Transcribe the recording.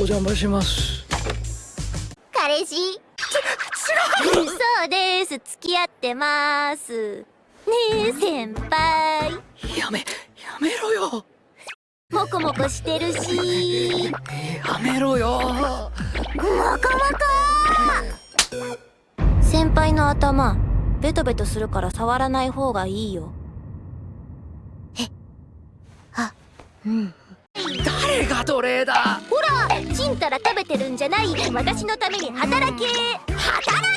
お邪魔します。彼氏。違うそうです。付き合ってます。ねえ先輩。やめやめろよ。モコモコしてるし。やめろよ。モコモコ。先輩の頭ベトベトするから触らない方がいいよ。えあ。うん。誰が奴隷だんたら食べてるんじゃない。私のために働け。働け。